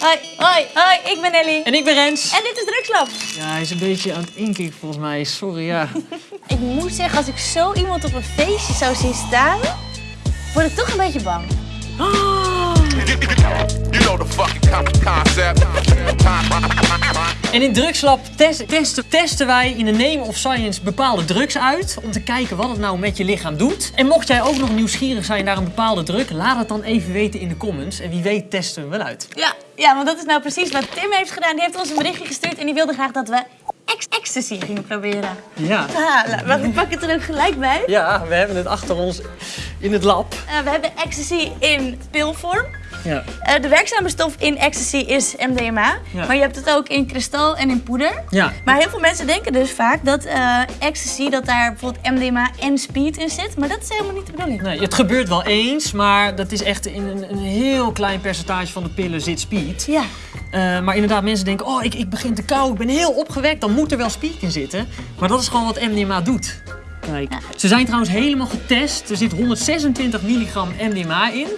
Hoi, hoi, hoi, ik ben Ellie. En ik ben Rens. En dit is Drugslab. Ja, hij is een beetje aan het inkikken volgens mij. Sorry, ja. Ik moet zeggen, als ik zo iemand op een feestje zou zien staan, word ik toch een beetje bang. You know the fucking con- concept. En in Drugslab test- testen, testen wij in de name of science bepaalde drugs uit. Om te kijken wat het nou met je lichaam doet. En mocht jij ook nog nieuwsgierig zijn naar een bepaalde drug, laat het dan even weten in de comments. En wie weet testen we wel uit. Ja, ja, want dat is nou precies wat Tim heeft gedaan. Die heeft ons een berichtje gestuurd en die wilde graag dat we ecstasy gingen proberen. Ja. Ah, maar we pakken het er ook gelijk bij. Ja, we hebben het achter ons in het lab. Eh, we hebben ecstasy in pilvorm. Ja. Eh, de werkzame stof in ecstasy is MDMA. Ja. Maar je hebt het ook in kristal en in poeder. Ja. Maar heel veel mensen denken dus vaak dat eh, ecstasy, dat daar bijvoorbeeld MDMA en speed in zit. Maar dat is helemaal niet de bedoeling. Nee, het gebeurt wel eens, maar dat is echt in een, een heel klein percentage van de pillen zit speed. Ja. Eh, maar inderdaad, mensen denken, oh, ik, ik begin te kou, ik ben heel opgewekt, dan moet er wel speed in zitten. Maar dat is gewoon wat MDMA doet. Kijk. Ze zijn trouwens helemaal getest. Er zit 126 milligram MDMA in.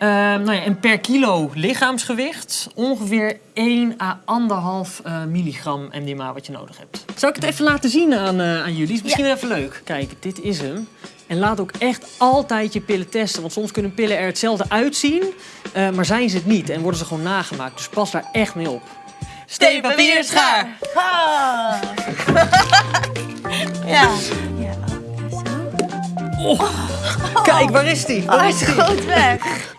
Eh, nou ja, en per kilo lichaamsgewicht ongeveer 1 à 1,5 eh, milligram MDMA wat je nodig hebt. Zou ik het even laten zien aan, eh, aan jullie? Is misschien wel even leuk. Kijk, dit is hem. En laat ook echt altijd je pillen testen. Want soms kunnen pillen er hetzelfde uitzien, eh, maar zijn ze het niet. En worden ze gewoon nagemaakt. Dus pas daar echt mee op. Steen, papier, schaar. Ah. ja. ja. Kijk, waar is die? Oh, Waar hij is is die? goed weg.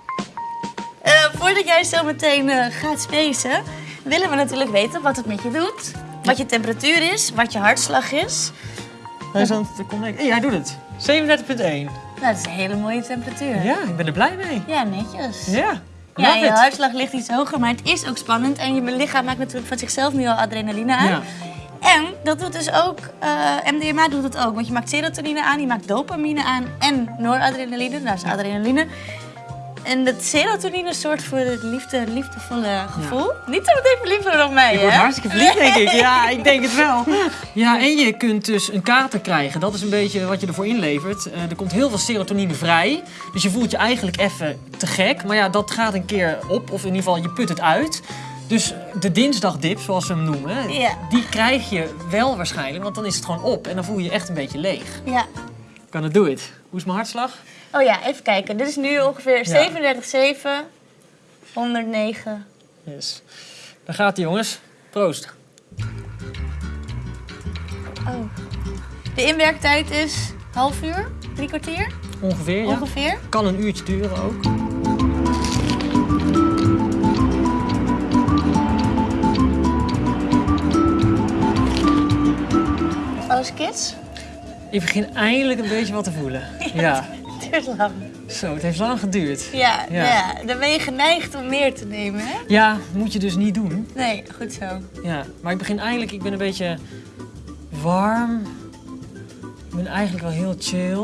Voordat jij zo meteen eh, gaat spacen, willen we natuurlijk weten wat het met je doet. Wat je temperatuur is, wat je hartslag is. Hij is aan het connecten. Hey, hij doet het. 37,1. Nou, dat is een hele mooie temperatuur. Ja, ik ben er blij mee. Ja, netjes. Ja. Ja, je it. hartslag ligt iets hoger, maar het is ook spannend. En je lichaam maakt natuurlijk van zichzelf nu al adrenaline aan. Ja. En dat doet dus ook, eh, MDMA doet het ook. Want je maakt serotonine aan, je maakt dopamine aan en noradrenaline, dat is adrenaline. En dat serotonine zorgt voor het liefde, liefdevolle gevoel. Niet zo meteen verliefd op mij, Ik hè? word hartstikke verliefd, denk ik. Ja, ik denk het wel. Ja, en je kunt dus een kater krijgen. Dat is een beetje wat je ervoor inlevert. Eh, er komt heel veel serotonine vrij. Dus je voelt je eigenlijk even te gek. Maar ja, dat gaat een keer op. Of in ieder geval, je put het uit. Dus de dinsdagdip, zoals ze hem noemen, Ja. die krijg je wel waarschijnlijk. Want dan is het gewoon op. En dan voel je je echt een beetje leeg. Ja. Kan het do it. Hoe is mijn hartslag? Oh ja, even kijken. Dit is nu ongeveer 37,7, 109. Yes. Daar gaat hij, jongens. Proost. Oh. De inwerktijd is half uur, drie kwartier Ongeveer, ja. ongeveer. Kan een uurtje duren ook. Alles kids? Ik begin eindelijk een beetje wat te voelen. Ja. Het duurt lang. Zo, het heeft lang geduurd. Ja, Ja. ja. dan ben je geneigd om meer te nemen, hè? Ja, moet je dus niet doen. Nee, goed zo. Ja, maar ik begin eindelijk, ik ben een beetje warm. Ik ben eigenlijk wel heel chill.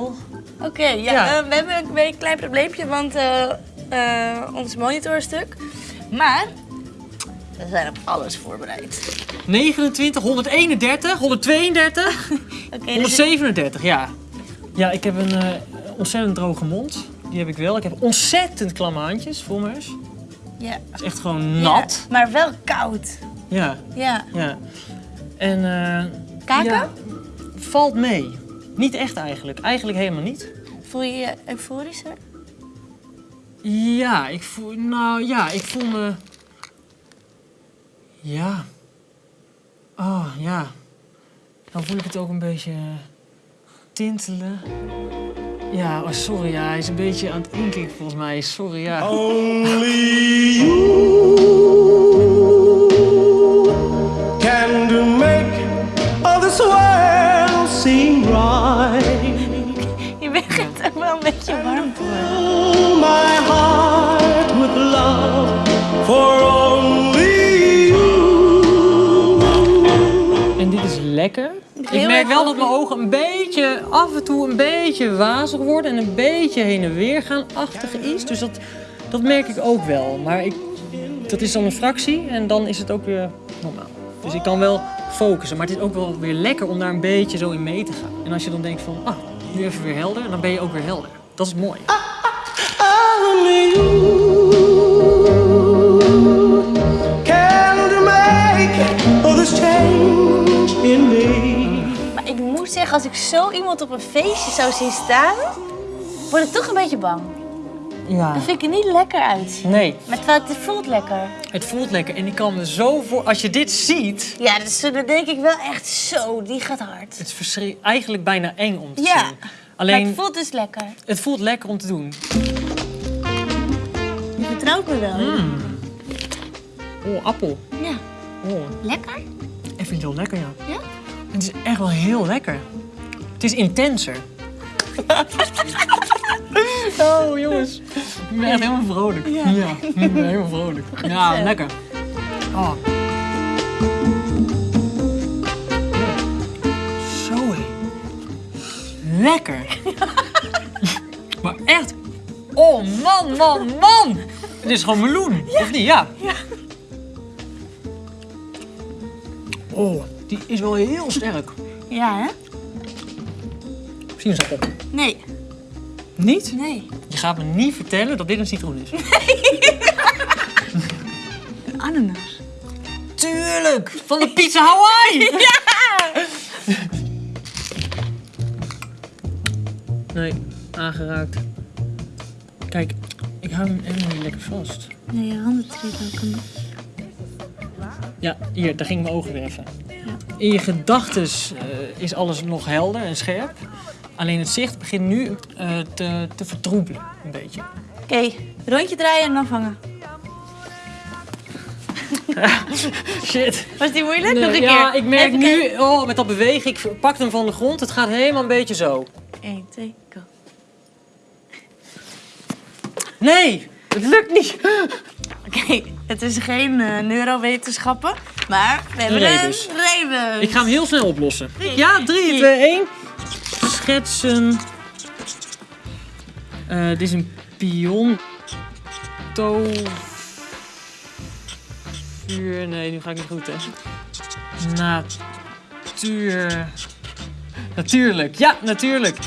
Oké, ja, Ja. eh, we hebben een klein probleempje, want eh, eh, ons monitor is stuk. Maar we zijn op alles voorbereid. 29, 131, 132, Oké, dus 137, ja. Ja, ik heb een ontzettend droge mond. Die heb ik wel. Ik heb ontzettend klamme handjes, voor me eens. ja. Het is echt gewoon nat. Ja, maar wel koud. Ja, Ja. ja. En... eh, Kaken? Ja, valt mee. Niet echt eigenlijk. Eigenlijk helemaal niet. Voel je je euforischer? Ja, ik voel... Nou ja, ik voel me... Ja. Oh, ja. Dan voel ik het ook een beetje tintelen. Ja, oh, sorry, ja. Hij is een beetje aan het inkikken volgens mij. Sorry, ja. Only you can do make all this world seem right. Je begint er wel een beetje warm merk wel dat mijn ogen een beetje, af en toe een beetje wazig worden en een beetje heen en weer gaan achtig iets. Dus dat, dat merk ik ook wel. Maar ik, dat is dan een fractie en dan is het ook weer normaal. Dus ik kan wel focussen, maar het is ook wel weer lekker om daar een beetje zo in mee te gaan. En als je dan denkt van, ah, nu even weer helder, dan ben je ook weer helder. Dat is mooi. Als ik zo iemand op een feestje zou zien staan, word ik toch een beetje bang. Ja. Dan vind ik er niet lekker uitzien. Nee, Maar het voelt lekker. het voelt lekker en ik kan me zo voor... Als je dit ziet, Ja, dus dan denk ik wel echt zo, die gaat hard. het is verschri- eigenlijk bijna eng om te Ja. zien. Maar Alleen, het voelt dus lekker. het voelt lekker om te doen. Je vertrouwt me wel. Mm. Oh, appel. Ja. Oh, Lekker? ik vind het heel lekker, ja. Ja? Het is echt wel heel lekker. Het is intenser. oh, jongens. Ik ben echt helemaal vrolijk. Ja. ik ben helemaal vrolijk. Ja, lekker. Oh. Zo. Lekker. maar echt. Oh, man, man, man. Het is gewoon meloen, of niet? Ja. Ja. Oh, die is wel heel sterk. Ja, hè? Sinaasappel. Nee. Niet? Nee. Je gaat me niet vertellen dat dit een citroen is. Een ananas. Tuurlijk! Van de pizza Hawaii! Nee, aangeraakt. Kijk, ik hou hem helemaal niet lekker vast. Nee, je handen treden ook een beetje. Ja, hier, daar ging mijn ogen weer even. In je gedachten is alles nog helder en scherp. Alleen het zicht begint nu eh, te, te vertroebelen, een beetje. Oké, rondje draaien en dan vangen. Shit. Was die moeilijk? Nog een ja, keer. ik merk Even nu, kijken. oh, met dat bewegen, ik pak hem van de grond. Het gaat helemaal een beetje zo. 1, 2, go. Nee, het lukt niet. Oké, het is geen eh, neurowetenschappen, maar we hebben Een rebus. een rebus. Ik ga hem heel snel oplossen. Ja, 3, 2, 1. Schetsen. Eh, dit is een pion. Tovuur. Nee, nu ga ik niet goed, hè. Natuur. Natuurlijk. Ja, natuurlijk.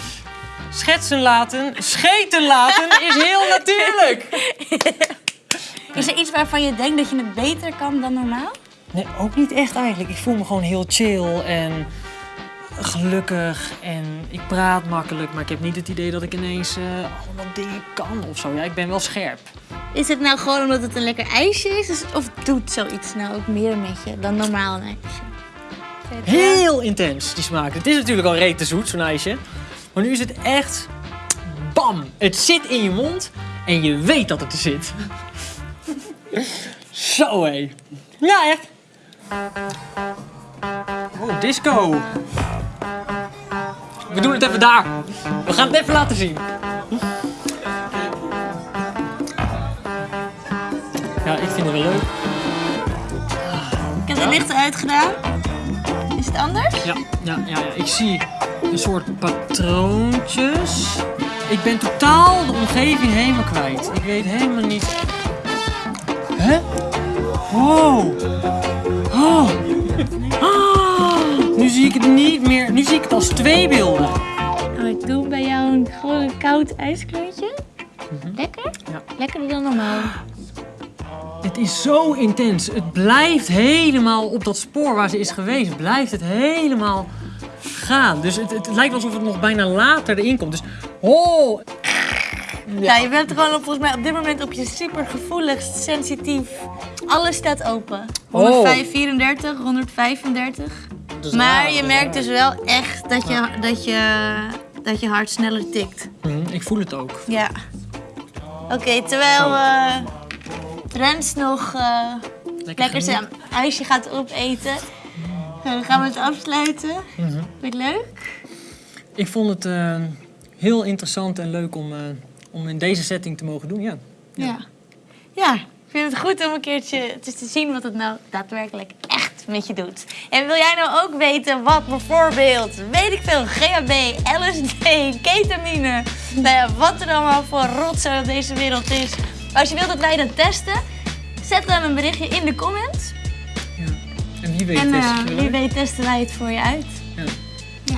Schetsen laten, scheten laten is heel natuurlijk. Is er iets waarvan je denkt dat je het beter kan dan normaal? Nee, ook niet echt eigenlijk. Ik voel me gewoon heel chill en gelukkig en ik praat makkelijk, maar ik heb niet het idee dat ik ineens eh, allemaal dingen kan of zo. Ja, ik ben wel scherp. Is het nou gewoon omdat het een lekker ijsje is? Of doet zoiets nou ook meer met je dan normaal een ijsje? Heel intens, die smaak. Het is natuurlijk al rete zoet, zo'n ijsje. Maar nu is het echt bam. Het zit in je mond en je weet dat het er zit. Zo hé. Ja, echt. Oh, disco. We doen het even daar. We gaan het even laten zien. Ja, ik vind het wel leuk. Ik heb de lichten uitgedaan. Is het anders? Ja, ja, ja, ja. Ik zie een soort patroontjes. Ik ben totaal de omgeving helemaal kwijt. Ik weet helemaal niet. Hè? Wow. Oh. Ah, nu zie ik het niet meer. Nu zie ik het als twee beelden. Oh, ik doe bij jou een, gewoon koud ijsklontje. Lekker? Ja. Lekkerder dan normaal. Het is zo intens. Het blijft helemaal op dat spoor waar ze is geweest. Blijft het helemaal gaan. Dus het, het lijkt alsof het nog bijna later erin komt. Dus oh, Ja, je bent gewoon op, volgens mij op dit moment op je super gevoelig, sensitief. Alles staat open. 105, 34, 135. dat is Maar raar, je merkt dus wel echt dat je, dat je, dat je hart sneller tikt. Mhm, ik voel het ook. Ja. Oké, terwijl Rens nog eh, lekker zijn ijsje gaat opeten, eh, gaan we het afsluiten. Mhm. Vind je het leuk? Ik vond het eh, heel interessant en leuk om, om in deze setting te mogen doen. Ja. Ja. ja. ik vind het goed om een keertje te zien wat het nou daadwerkelijk echt met je doet. En wil jij nou ook weten wat bijvoorbeeld, weet ik veel, GHB, LSD, ketamine, nou ja, wat er allemaal voor rotzooi op deze wereld is. Als je wilt dat wij dat testen, zet dan een berichtje in de comments. En wie weet En is eh, wie weet testen wij het voor je uit.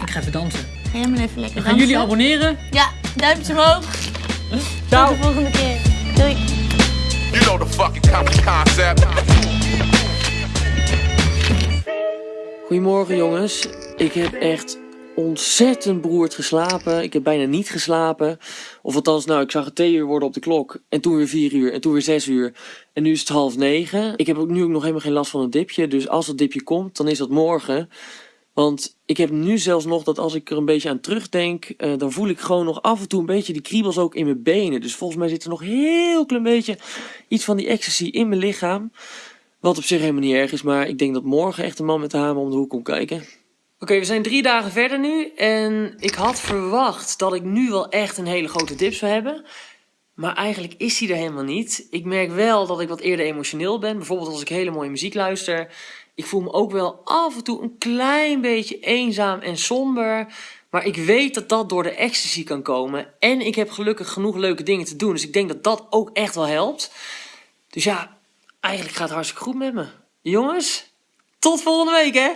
Ik ga even dansen. Ga jij maar even lekker Dan gaan jullie dansen. abonneren. Ja, duimpje omhoog. Ciao. Tot de volgende keer. Doei. You know the fucking con- concept. Goedemorgen jongens. Ik heb echt ontzettend beroerd geslapen. Ik heb bijna niet geslapen. Of althans, nou, ik zag het twee uur worden op de klok. En toen weer vier uur. En toen weer zes uur. En nu is het half negen. Ik heb ook nu ook nog helemaal geen last van een dipje. Dus als dat dipje komt, dan is dat morgen. Want ik heb nu zelfs nog dat als ik er een beetje aan terugdenk, eh, dan voel ik gewoon nog af en toe een beetje die kriebels ook in mijn benen. Dus volgens mij zit er nog heel klein beetje iets van die ecstasy in mijn lichaam. Wat op zich helemaal niet erg is, maar ik denk dat morgen echt een man met de hamer om de hoek komt kijken. Oké, we zijn drie dagen verder nu en ik had verwacht dat ik nu wel echt een hele grote dip zou hebben. Maar eigenlijk is die er helemaal niet. Ik merk wel dat ik wat eerder emotioneel ben. Bijvoorbeeld als ik hele mooie muziek luister. Ik voel me ook wel af en toe een klein beetje eenzaam en somber. Maar ik weet dat dat door de ecstasy kan komen. En ik heb gelukkig genoeg leuke dingen te doen. Dus ik denk dat dat ook echt wel helpt. Dus ja, eigenlijk gaat het hartstikke goed met me. Jongens, tot volgende week hè!